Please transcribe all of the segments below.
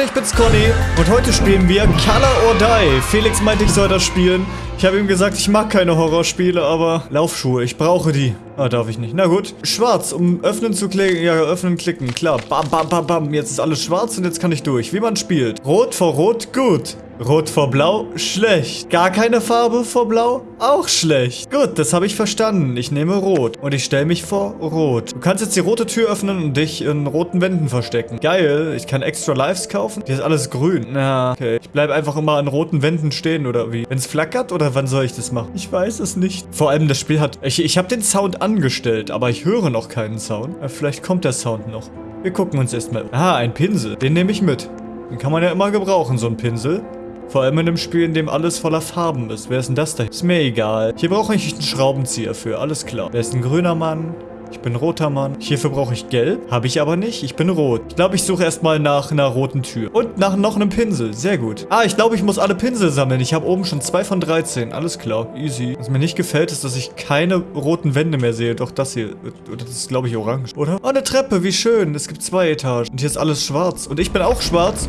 Leute, ich bin's Conny und heute spielen wir Color or Die. Felix meinte, ich soll das spielen. Ich habe ihm gesagt, ich mag keine Horrorspiele, aber Laufschuhe, ich brauche die. Ah, darf ich nicht. Na gut. Schwarz, um öffnen zu klicken. Ja, öffnen, klicken. Klar. Bam, bam, bam, bam. Jetzt ist alles schwarz und jetzt kann ich durch. Wie man spielt. Rot vor Rot, gut. Rot vor Blau, schlecht. Gar keine Farbe vor Blau, auch schlecht. Gut, das habe ich verstanden. Ich nehme Rot und ich stelle mich vor Rot. Du kannst jetzt die rote Tür öffnen und dich in roten Wänden verstecken. Geil, ich kann extra Lives kaufen. Hier ist alles grün. Na, okay. Ich bleibe einfach immer an roten Wänden stehen oder wie? Wenn es flackert oder wann soll ich das machen? Ich weiß es nicht. Vor allem das Spiel hat... Ich, ich habe den Sound angestellt, aber ich höre noch keinen Sound. Ja, vielleicht kommt der Sound noch. Wir gucken uns erstmal... Ah, ein Pinsel. Den nehme ich mit. Den kann man ja immer gebrauchen, so ein Pinsel. Vor allem in einem Spiel, in dem alles voller Farben ist. Wer ist denn das da? Ist mir egal. Hier brauche ich einen Schraubenzieher für. Alles klar. Wer ist ein grüner Mann? Ich bin roter Mann. Hierfür brauche ich gelb. Habe ich aber nicht. Ich bin rot. Ich glaube, ich suche erstmal nach einer roten Tür. Und nach noch einem Pinsel. Sehr gut. Ah, ich glaube, ich muss alle Pinsel sammeln. Ich habe oben schon zwei von 13. Alles klar. Easy. Was mir nicht gefällt, ist, dass ich keine roten Wände mehr sehe. Doch das hier. Das ist, glaube ich, orange, oder? Oh, eine Treppe. Wie schön. Es gibt zwei Etagen. Und hier ist alles schwarz. Und ich bin auch schwarz.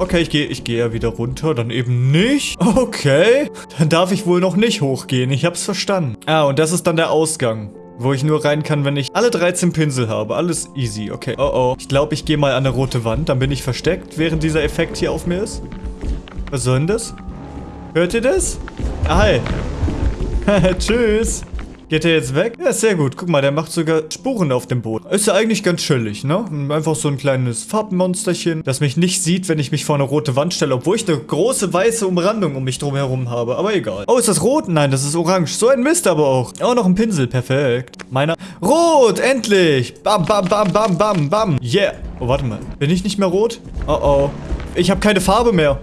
Okay, ich gehe ich gehe ja wieder runter, dann eben nicht. Okay, dann darf ich wohl noch nicht hochgehen. Ich hab's verstanden. Ah, und das ist dann der Ausgang. Wo ich nur rein kann, wenn ich alle 13 Pinsel habe. Alles easy. Okay. Oh oh. Ich glaube, ich gehe mal an eine rote Wand. Dann bin ich versteckt, während dieser Effekt hier auf mir ist. Was soll denn das? Hört ihr das? Ah, hi. Tschüss. Geht der jetzt weg? Ja, sehr gut. Guck mal, der macht sogar Spuren auf dem Boden. Ist ja eigentlich ganz chillig, ne? Einfach so ein kleines Farbmonsterchen, das mich nicht sieht, wenn ich mich vor eine rote Wand stelle, obwohl ich eine große weiße Umrandung um mich drum herum habe. Aber egal. Oh, ist das rot? Nein, das ist orange. So ein Mist aber auch. Oh, noch ein Pinsel. Perfekt. Meiner. Rot! Endlich! Bam, bam, bam, bam, bam, bam. Yeah. Oh, warte mal. Bin ich nicht mehr rot? Oh, oh. Ich habe keine Farbe mehr.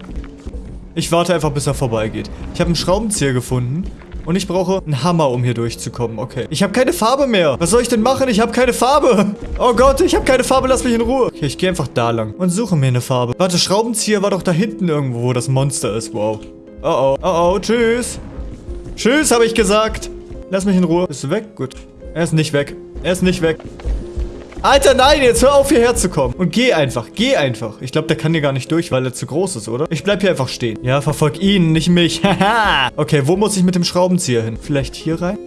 Ich warte einfach, bis er vorbeigeht. Ich habe einen Schraubenzieher gefunden. Und ich brauche einen Hammer, um hier durchzukommen. Okay. Ich habe keine Farbe mehr. Was soll ich denn machen? Ich habe keine Farbe. Oh Gott, ich habe keine Farbe. Lass mich in Ruhe. Okay, ich gehe einfach da lang und suche mir eine Farbe. Warte, Schraubenzieher war doch da hinten irgendwo, wo das Monster ist. Wow. Oh oh. Oh oh. Tschüss. Tschüss, habe ich gesagt. Lass mich in Ruhe. Bist du weg? Gut. Er ist nicht weg. Er ist nicht weg. Alter, nein, jetzt hör auf hierher zu kommen. Und geh einfach, geh einfach. Ich glaube, der kann hier gar nicht durch, weil er zu groß ist, oder? Ich bleib hier einfach stehen. Ja, verfolg ihn, nicht mich. Haha. okay, wo muss ich mit dem Schraubenzieher hin? Vielleicht hier rein?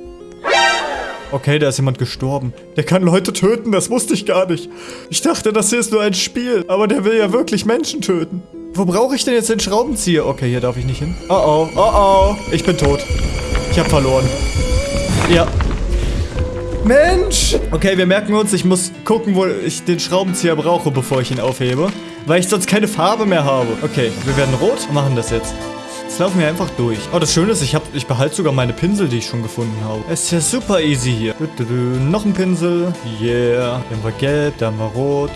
Okay, da ist jemand gestorben. Der kann Leute töten, das wusste ich gar nicht. Ich dachte, das hier ist nur ein Spiel. Aber der will ja wirklich Menschen töten. Wo brauche ich denn jetzt den Schraubenzieher? Okay, hier darf ich nicht hin. Oh oh, oh oh. Ich bin tot. Ich habe verloren. Ja, Mensch! Okay, wir merken uns, ich muss gucken, wo ich den Schraubenzieher brauche, bevor ich ihn aufhebe. Weil ich sonst keine Farbe mehr habe. Okay, wir werden rot und machen das jetzt. Jetzt laufen wir einfach durch. Oh, das Schöne ist, ich, hab, ich behalte sogar meine Pinsel, die ich schon gefunden habe. Es ist ja super easy hier. Du, du, du. Noch ein Pinsel. Yeah. Dann haben wir gelb, dann haben wir rot.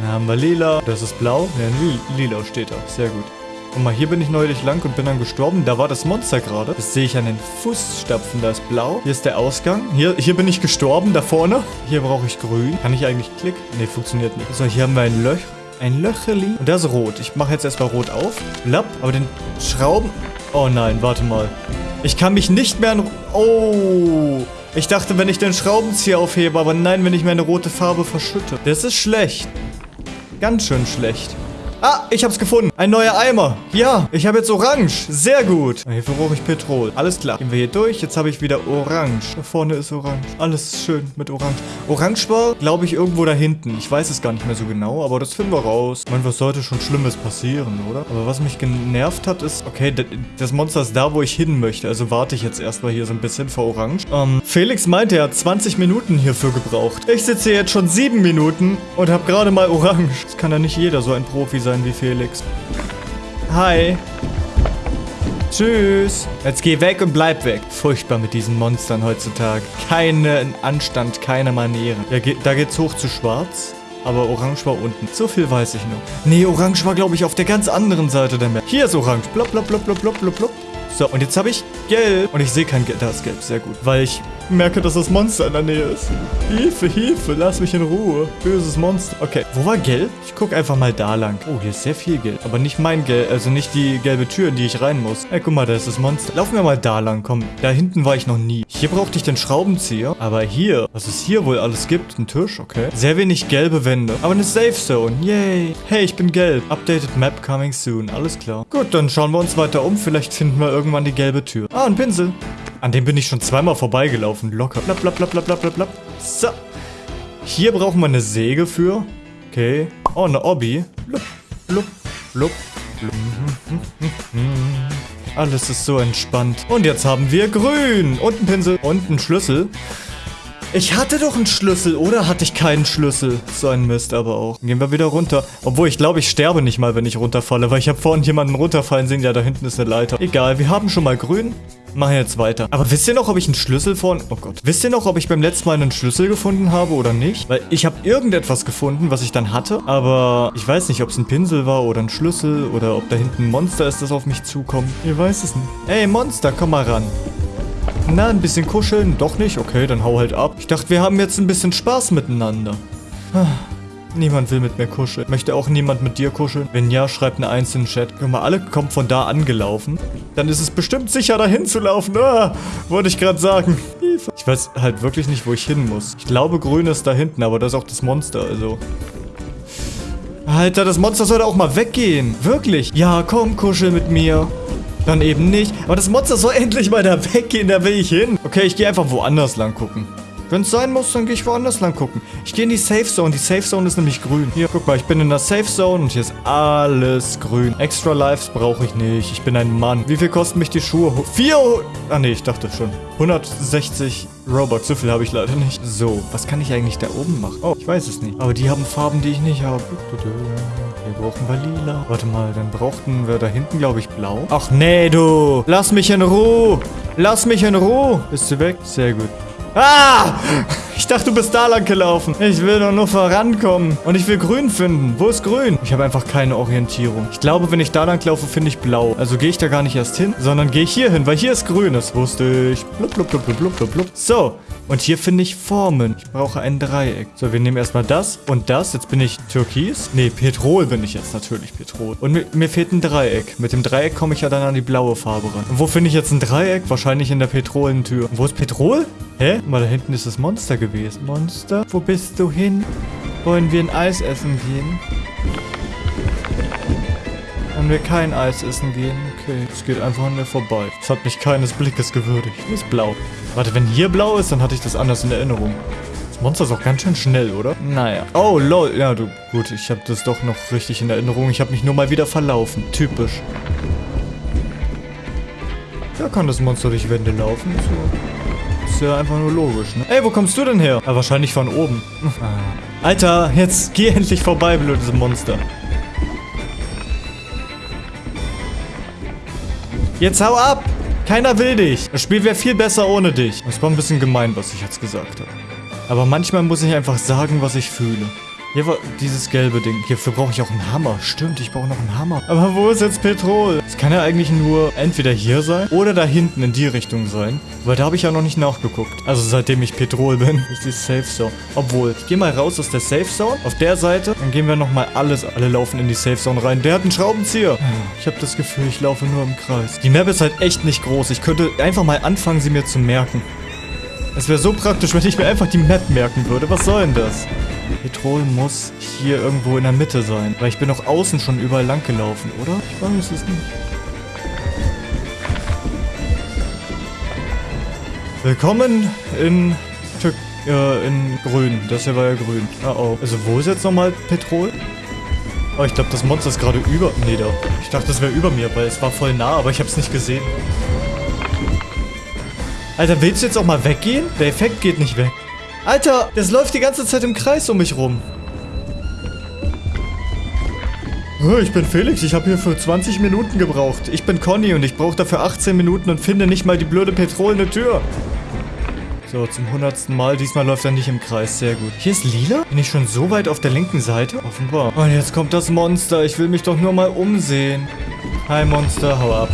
Dann haben wir lila. Das ist blau. Ja, lila steht da. Sehr gut. Guck mal, hier bin ich neulich lang und bin dann gestorben. Da war das Monster gerade. Das sehe ich an den Fußstapfen. Da ist blau. Hier ist der Ausgang. Hier, hier bin ich gestorben, da vorne. Hier brauche ich grün. Kann ich eigentlich klicken? Ne, funktioniert nicht. So, hier haben wir ein Loch. Ein Löcherli. Und das ist rot. Ich mache jetzt erstmal rot auf. Blapp. Aber den Schrauben... Oh nein, warte mal. Ich kann mich nicht mehr an... Oh... Ich dachte, wenn ich den Schraubenzieher aufhebe, aber nein, wenn ich meine rote Farbe verschütte. Das ist schlecht. Ganz schön schlecht. Ah, ich hab's gefunden. Ein neuer Eimer. Ja, ich habe jetzt Orange. Sehr gut. Hierfür brauche ich Petrol. Alles klar. Gehen wir hier durch. Jetzt habe ich wieder Orange. Da vorne ist Orange. Alles schön mit Orange. Orange war, glaube ich, irgendwo da hinten. Ich weiß es gar nicht mehr so genau, aber das finden wir raus. Ich meine, was sollte schon Schlimmes passieren, oder? Aber was mich genervt hat, ist, okay, das Monster ist da, wo ich hin möchte. Also warte ich jetzt erstmal hier so ein bisschen vor Orange. Ähm, Felix meinte, er hat 20 Minuten hierfür gebraucht. Ich sitze hier jetzt schon 7 Minuten und habe gerade mal Orange. Das kann ja nicht jeder so ein Profi sein sein wie Felix. Hi. Tschüss. Jetzt geh weg und bleib weg. Furchtbar mit diesen Monstern heutzutage. Keinen Anstand, keine Manieren. Ja, da geht's hoch zu schwarz. Aber Orange war unten. So viel weiß ich noch. Nee, Orange war, glaube ich, auf der ganz anderen Seite der Map. Hier ist Orange. Blop, blop, blop, blop, blop, blop, blop. So, und jetzt habe ich Gelb. Und ich sehe kein Gelb. Da ist Gelb, sehr gut. Weil ich merke, dass das Monster in der Nähe ist. Hilfe, Hilfe, lass mich in Ruhe. Böses Monster. Okay, wo war Gelb? Ich gucke einfach mal da lang. Oh, hier ist sehr viel Gelb. Aber nicht mein Gelb, also nicht die gelbe Tür, in die ich rein muss. Ey, guck mal, da ist das Monster. Laufen wir mal da lang, komm. Da hinten war ich noch nie. Hier brauchte ich den Schraubenzieher. Aber hier, was es hier wohl alles gibt, ein Tisch, okay. Sehr wenig gelbe Wände. Aber eine Safe Zone, yay. Hey, ich bin gelb. Updated Map coming soon, alles klar. Gut, dann schauen wir uns weiter um. Vielleicht finden wir irgendwann die gelbe Tür. Ah, ein Pinsel. An dem bin ich schon zweimal vorbeigelaufen. Locker. Blapp, blapp, blapp, blapp, blapp, blapp. So. Hier brauchen wir eine Säge für. Okay. Oh, eine Obby. Blub, blub, blub. Alles ist so entspannt. Und jetzt haben wir grün. Und ein Pinsel. Und einen Schlüssel. Ich hatte doch einen Schlüssel, oder hatte ich keinen Schlüssel? So ein Mist aber auch. Gehen wir wieder runter. Obwohl, ich glaube, ich sterbe nicht mal, wenn ich runterfalle, weil ich habe vorhin jemanden runterfallen sehen. Ja, da hinten ist eine Leiter. Egal, wir haben schon mal grün. Machen jetzt weiter. Aber wisst ihr noch, ob ich einen Schlüssel von... Oh Gott. Wisst ihr noch, ob ich beim letzten Mal einen Schlüssel gefunden habe oder nicht? Weil ich habe irgendetwas gefunden, was ich dann hatte. Aber ich weiß nicht, ob es ein Pinsel war oder ein Schlüssel oder ob da hinten ein Monster ist, das auf mich zukommt. Ihr weiß es nicht. Ey, Monster, komm mal ran. Na, ein bisschen kuscheln? Doch nicht? Okay, dann hau halt ab. Ich dachte, wir haben jetzt ein bisschen Spaß miteinander. Ah, Niemand will mit mir kuscheln. Möchte auch niemand mit dir kuscheln? Wenn ja, schreibt eine Eins in den Chat. Guck mal, alle kommen von da angelaufen. Dann ist es bestimmt sicher, dahin zu laufen. Ah, wollte ich gerade sagen. Ich weiß halt wirklich nicht, wo ich hin muss. Ich glaube, grün ist da hinten, aber das ist auch das Monster, also... Alter, das Monster sollte auch mal weggehen. Wirklich. Ja, komm, kuschel mit mir. Dann eben nicht. Aber das Monster soll endlich mal da weggehen, da will ich hin. Okay, ich gehe einfach woanders lang gucken. Wenn es sein muss, dann gehe ich woanders lang gucken. Ich gehe in die Safe Zone. Die Safe Zone ist nämlich grün. Hier, guck mal, ich bin in der Safe Zone und hier ist alles grün. Extra Lives brauche ich nicht. Ich bin ein Mann. Wie viel kosten mich die Schuhe? Vier... Ah, nee, ich dachte schon. 160 Robux. So viel habe ich leider nicht. So, was kann ich eigentlich da oben machen? Oh, ich weiß es nicht. Aber die haben Farben, die ich nicht habe. Hier brauchen wir lila. Warte mal, dann brauchten wir da hinten, glaube ich, blau. Ach nee, du. Lass mich in Ruhe. Lass mich in Ruhe. Bist du weg? Sehr gut. Ah! Ich dachte, du bist da lang gelaufen. Ich will doch nur vorankommen. Und ich will grün finden. Wo ist grün? Ich habe einfach keine Orientierung. Ich glaube, wenn ich da lang laufe, finde ich blau. Also gehe ich da gar nicht erst hin, sondern gehe ich hier hin, weil hier ist grün. Das wusste ich. Blub, blub, blub, blub, blub, blub. So. Und hier finde ich Formen. Ich brauche ein Dreieck. So, wir nehmen erstmal das und das. Jetzt bin ich Türkis. Nee, Petrol bin ich jetzt natürlich. Petrol. Und mir, mir fehlt ein Dreieck. Mit dem Dreieck komme ich ja dann an die blaue Farbe ran. Und wo finde ich jetzt ein Dreieck? Wahrscheinlich in der Petrolentür. Und wo ist Petrol? Hä? Mal da hinten ist das Monster gewesen. Monster, wo bist du hin? Wollen wir ein Eis essen gehen? Wollen wir kein Eis essen gehen? Okay, es geht einfach an mir vorbei. Es hat mich keines Blickes gewürdigt. Hier ist blau. Warte, wenn hier blau ist, dann hatte ich das anders in Erinnerung. Das Monster ist auch ganz schön schnell, oder? Naja. Oh, lol. Ja, du, gut, ich habe das doch noch richtig in Erinnerung. Ich habe mich nur mal wieder verlaufen. Typisch. Da kann das Monster durch Wände laufen. So. Ist ja einfach nur logisch, ne? Ey, wo kommst du denn her? Ah, wahrscheinlich von oben. Ah. Alter, jetzt geh endlich vorbei, blödes Monster. Jetzt hau ab! Keiner will dich. Das Spiel wäre viel besser ohne dich. Das war ein bisschen gemein, was ich jetzt gesagt habe. Aber manchmal muss ich einfach sagen, was ich fühle. Hier war dieses gelbe Ding. Hierfür brauche ich auch einen Hammer. Stimmt, ich brauche noch einen Hammer. Aber wo ist jetzt Petrol? Es kann ja eigentlich nur entweder hier sein oder da hinten in die Richtung sein. Weil da habe ich ja noch nicht nachgeguckt. Also seitdem ich Petrol bin, ist die Safe Zone. Obwohl, ich gehe mal raus aus der Safe Zone. Auf der Seite. Dann gehen wir nochmal alles. Alle laufen in die Safe Zone rein. Der hat einen Schraubenzieher. Ich habe das Gefühl, ich laufe nur im Kreis. Die Map ist halt echt nicht groß. Ich könnte einfach mal anfangen, sie mir zu merken. Es wäre so praktisch, wenn ich mir einfach die Map merken würde. Was soll denn das? Petrol muss hier irgendwo in der Mitte sein. Weil ich bin auch außen schon überall lang gelaufen, oder? Ich weiß es nicht. Willkommen in Tür äh, in grün. Das hier war ja grün. Ah, oh. Also wo ist jetzt nochmal Petrol? Oh, ich glaube, das Monster ist gerade über... Nee, da. Ich dachte, das wäre über mir, weil es war voll nah, aber ich habe es nicht gesehen. Alter, willst du jetzt auch mal weggehen? Der Effekt geht nicht weg. Alter, das läuft die ganze Zeit im Kreis um mich rum. Ich bin Felix, ich habe hier für 20 Minuten gebraucht. Ich bin Conny und ich brauche dafür 18 Minuten und finde nicht mal die blöde petrolene Tür. So, zum hundertsten Mal. Diesmal läuft er nicht im Kreis. Sehr gut. Hier ist lila? Bin ich schon so weit auf der linken Seite? Offenbar. Und jetzt kommt das Monster. Ich will mich doch nur mal umsehen. Hi, Monster. Hau ab.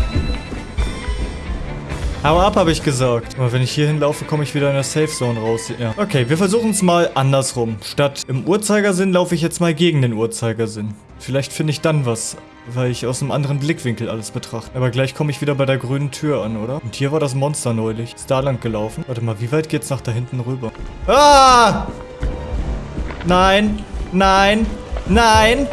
Hau ab, habe ich gesagt. Aber wenn ich hier hinlaufe, komme ich wieder in der Safe Zone raus. Ja. Okay, wir versuchen es mal andersrum. Statt im Uhrzeigersinn laufe ich jetzt mal gegen den Uhrzeigersinn. Vielleicht finde ich dann was, weil ich aus einem anderen Blickwinkel alles betrachte. Aber gleich komme ich wieder bei der grünen Tür an, oder? Und hier war das Monster neulich. Ist da lang gelaufen. Warte mal, wie weit geht's nach da hinten rüber? Ah! Nein! Nein! Nein!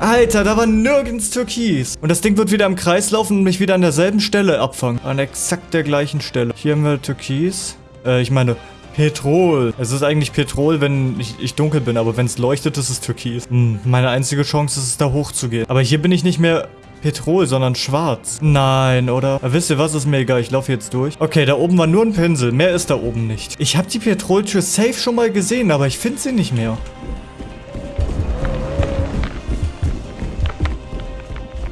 Alter, da war nirgends Türkis. Und das Ding wird wieder im Kreis laufen und mich wieder an derselben Stelle abfangen. An exakt der gleichen Stelle. Hier haben wir Türkis. Äh, ich meine, Petrol. Es ist eigentlich Petrol, wenn ich, ich dunkel bin, aber wenn es leuchtet, ist es Türkis. Hm, meine einzige Chance ist es, da hochzugehen. Aber hier bin ich nicht mehr Petrol, sondern schwarz. Nein, oder? Aber wisst ihr was? Ist mir egal. Ich laufe jetzt durch. Okay, da oben war nur ein Pinsel. Mehr ist da oben nicht. Ich habe die Petroltür safe schon mal gesehen, aber ich finde sie nicht mehr.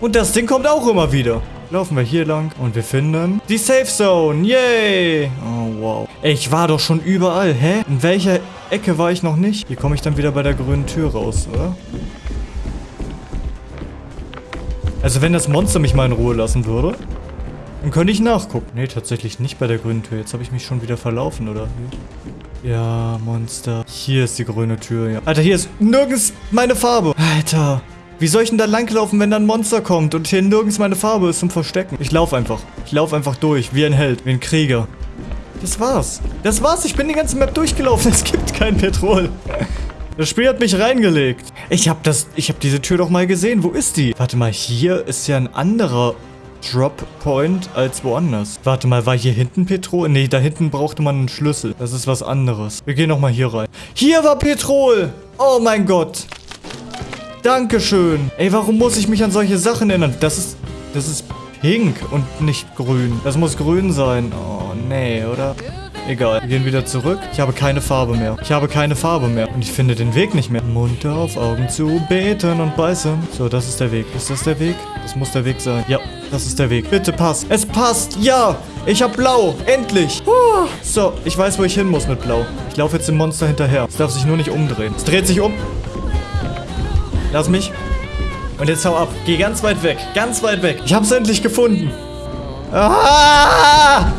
Und das Ding kommt auch immer wieder. Laufen wir hier lang und wir finden die Safe Zone. Yay! Oh, wow. Ey, ich war doch schon überall. Hä? In welcher Ecke war ich noch nicht? Hier komme ich dann wieder bei der grünen Tür raus, oder? Also wenn das Monster mich mal in Ruhe lassen würde, dann könnte ich nachgucken. Nee, tatsächlich nicht bei der grünen Tür. Jetzt habe ich mich schon wieder verlaufen, oder? Ja, Monster. Hier ist die grüne Tür, ja. Alter, hier ist nirgends meine Farbe. Alter. Wie soll ich denn da langlaufen, wenn da ein Monster kommt und hier nirgends meine Farbe ist zum Verstecken? Ich laufe einfach. Ich laufe einfach durch, wie ein Held, wie ein Krieger. Das war's. Das war's. Ich bin die ganze Map durchgelaufen. Es gibt kein Petrol. Das Spiel hat mich reingelegt. Ich habe das, ich habe diese Tür doch mal gesehen. Wo ist die? Warte mal, hier ist ja ein anderer Drop Point als woanders. Warte mal, war hier hinten Petrol? Nee, da hinten brauchte man einen Schlüssel. Das ist was anderes. Wir gehen nochmal hier rein. Hier war Petrol! Oh mein Gott. Dankeschön. Ey, warum muss ich mich an solche Sachen erinnern? Das ist... Das ist pink und nicht grün. Das muss grün sein. Oh, nee, oder? Egal. Wir gehen wieder zurück. Ich habe keine Farbe mehr. Ich habe keine Farbe mehr. Und ich finde den Weg nicht mehr. Munter auf, Augen zu, beten und beißen. So, das ist der Weg. Ist das der Weg? Das muss der Weg sein. Ja, das ist der Weg. Bitte pass. Es passt. Ja. Ich habe blau. Endlich. So, ich weiß, wo ich hin muss mit blau. Ich laufe jetzt dem Monster hinterher. Es darf sich nur nicht umdrehen. Es dreht sich um. Lass mich. Und jetzt hau ab. Geh ganz weit weg. Ganz weit weg. Ich hab's endlich gefunden. Ah!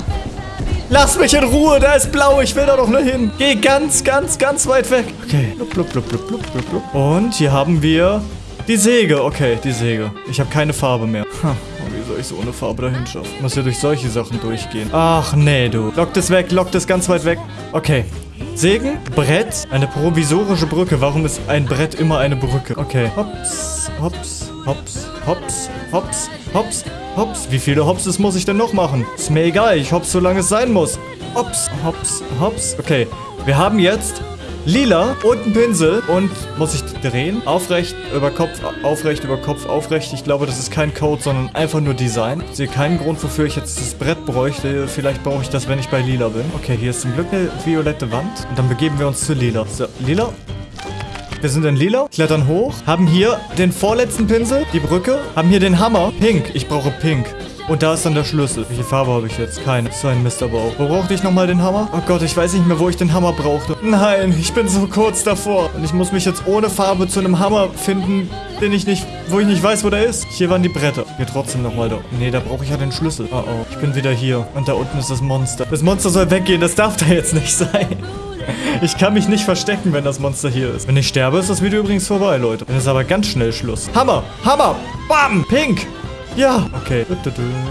Lass mich in Ruhe. Da ist blau. Ich will da doch nur hin. Geh ganz, ganz, ganz weit weg. Okay. Blub, blub, blub, blub, blub, blub. Und hier haben wir die Säge. Okay, die Säge. Ich habe keine Farbe mehr. Hm. Wie soll ich so ohne Farbe dahin schaffen? Muss ja durch solche Sachen durchgehen. Ach, nee, du. Lock das weg. Lock das ganz weit weg. Okay. Sägen, Brett, eine provisorische Brücke. Warum ist ein Brett immer eine Brücke? Okay. Hops, hops, hops, hops, hops, hops, hops. Wie viele Hopses muss ich denn noch machen? Ist mir egal. Ich hops, solange es sein muss. Hops, hops, hops. Okay. Wir haben jetzt lila und ein Pinsel. Und muss ich drehen? Aufrecht über Kopf, aufrecht über Kopf, aufrecht. Ich glaube, das ist kein Code, sondern einfach nur Design. Ich sehe keinen Grund, wofür ich jetzt das Brett bräuchte. Vielleicht brauche ich das, wenn ich bei lila bin. Okay, hier ist zum Glück eine violette Wand. Und dann begeben wir uns zu lila. So, lila. Wir sind in lila, klettern hoch, haben hier den vorletzten Pinsel, die Brücke, haben hier den Hammer. Pink, ich brauche pink. Und da ist dann der Schlüssel. Welche Farbe habe ich jetzt? Keine. So ein Mist aber auch. Wo brauchte ich nochmal den Hammer? Oh Gott, ich weiß nicht mehr, wo ich den Hammer brauchte. Nein, ich bin so kurz davor. Und ich muss mich jetzt ohne Farbe zu einem Hammer finden, den ich nicht, wo ich nicht weiß, wo der ist. Hier waren die Bretter. Hier trotzdem nochmal da. Nee, da brauche ich ja den Schlüssel. Oh oh. Ich bin wieder hier. Und da unten ist das Monster. Das Monster soll weggehen. Das darf da jetzt nicht sein. Ich kann mich nicht verstecken, wenn das Monster hier ist. Wenn ich sterbe, ist das Video übrigens vorbei, Leute. Dann ist aber ganz schnell Schluss. Hammer! Hammer! Bam! Pink! Ja, okay.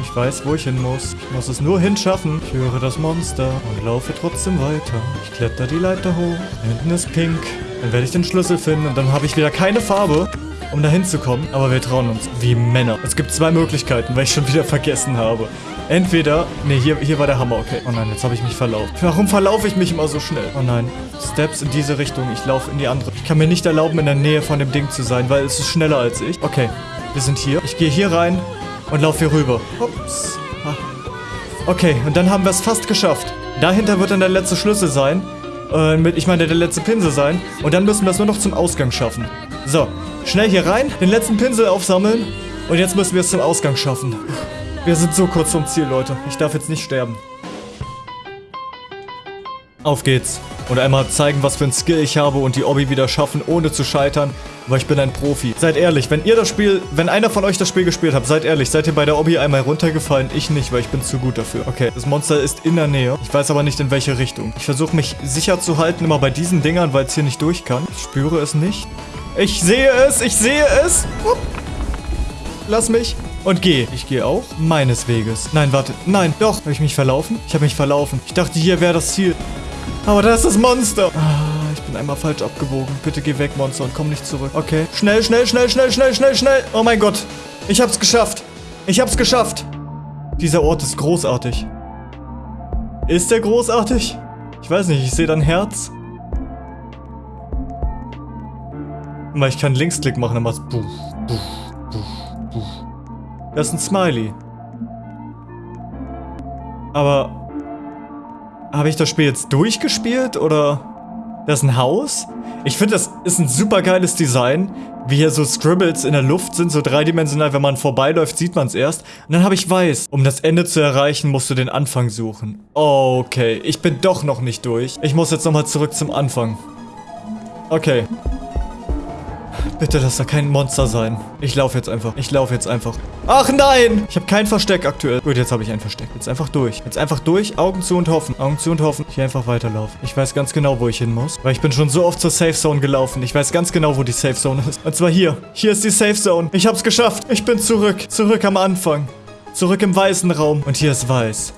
Ich weiß, wo ich hin muss. Ich muss es nur hinschaffen. Ich höre das Monster und laufe trotzdem weiter. Ich kletter die Leiter hoch. Hinten ist pink. Dann werde ich den Schlüssel finden und dann habe ich wieder keine Farbe, um da hinzukommen. Aber wir trauen uns. Wie Männer. Es gibt zwei Möglichkeiten, weil ich schon wieder vergessen habe. Entweder... Ne, hier, hier war der Hammer, okay. Oh nein, jetzt habe ich mich verlaufen. Warum verlaufe ich mich immer so schnell? Oh nein. Steps in diese Richtung. Ich laufe in die andere. Ich kann mir nicht erlauben, in der Nähe von dem Ding zu sein, weil es ist schneller als ich. Okay. Wir sind hier. Ich gehe hier rein und laufe hier rüber. Ups. Ah. Okay, und dann haben wir es fast geschafft. Dahinter wird dann der letzte Schlüssel sein. Äh, mit, ich meine, der letzte Pinsel sein. Und dann müssen wir es nur noch zum Ausgang schaffen. So, schnell hier rein, den letzten Pinsel aufsammeln. Und jetzt müssen wir es zum Ausgang schaffen. Wir sind so kurz vom Ziel, Leute. Ich darf jetzt nicht sterben. Auf geht's. Und einmal zeigen, was für ein Skill ich habe und die Obby wieder schaffen, ohne zu scheitern, weil ich bin ein Profi. Seid ehrlich, wenn ihr das Spiel, wenn einer von euch das Spiel gespielt habt, seid ehrlich, seid ihr bei der Obby einmal runtergefallen? Ich nicht, weil ich bin zu gut dafür. Okay, das Monster ist in der Nähe. Ich weiß aber nicht, in welche Richtung. Ich versuche mich sicher zu halten, immer bei diesen Dingern, weil es hier nicht durch kann. Ich spüre es nicht. Ich sehe es, ich sehe es. Upp. Lass mich. Und geh. Ich gehe auch meines Weges. Nein, warte. Nein, doch. Habe ich mich verlaufen? Ich habe mich verlaufen. Ich dachte, hier wäre das Ziel. Aber da ist das Monster. Ah, ich bin einmal falsch abgewogen. Bitte geh weg, Monster, und komm nicht zurück. Okay. Schnell, schnell, schnell, schnell, schnell, schnell, schnell. Oh mein Gott. Ich hab's geschafft. Ich hab's geschafft. Dieser Ort ist großartig. Ist der großartig? Ich weiß nicht, ich sehe dein Herz. Weil ich kann Linksklick machen, dann macht's buff, buff, buff, buff. Das ist ein Smiley. Aber... Habe ich das Spiel jetzt durchgespielt, oder... Das ist ein Haus? Ich finde, das ist ein super geiles Design. Wie hier so Scribbles in der Luft sind, so dreidimensional. Wenn man vorbeiläuft, sieht man es erst. Und dann habe ich weiß. Um das Ende zu erreichen, musst du den Anfang suchen. Okay, ich bin doch noch nicht durch. Ich muss jetzt nochmal zurück zum Anfang. Okay. Bitte lass da kein Monster sein. Ich laufe jetzt einfach. Ich laufe jetzt einfach. Ach nein! Ich habe kein Versteck aktuell. Gut, jetzt habe ich ein Versteck. Jetzt einfach durch. Jetzt einfach durch. Augen zu und hoffen. Augen zu und hoffen. Hier einfach weiterlaufen. Ich weiß ganz genau, wo ich hin muss. Weil ich bin schon so oft zur Safe Zone gelaufen. Ich weiß ganz genau, wo die Safe Zone ist. Und zwar hier. Hier ist die Safe Zone. Ich hab's geschafft. Ich bin zurück. Zurück am Anfang. Zurück im weißen Raum. Und hier ist weiß.